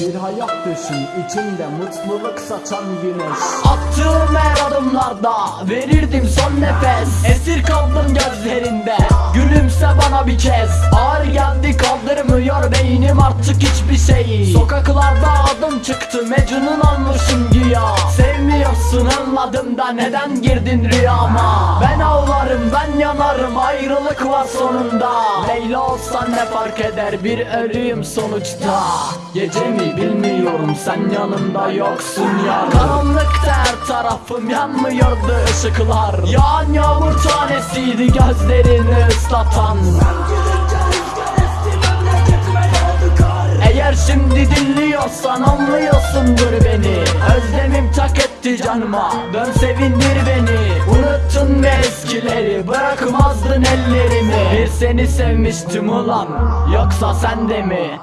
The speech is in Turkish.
Bir hayat düşün içinde mutluluk saçan güneş. Attığım her adımlarda verirdim son nefes. Esir kaldım gözlerinde gülümse bana bir kez. Ağır geldi kaldırmıyor beynim artık hiçbir şeyi Sokaklarda adım çıktı Mecnun olmuşum güya Sevmiyorsun anladım da neden girdin rüyama? Ben ağlarım ben yanarım ayrılık var sonunda. Leyla olsan ne fark eder bir ölüyüm sonuçta. Gece mi bilmiyorum sen yanımda yoksun ya Karanlıkta her tarafım yanmıyordu ışıklar. Yağan yağmur tanesiydi gözlerini ıslatan dinliyorsan anlıyorsundur beni. Özlemim tak etti canıma. Dön sevindir beni. Unuttun mu eskileri. Bırakmazdın ellerimi. Bir seni sevmiştim ulan. Yoksa sen de mi?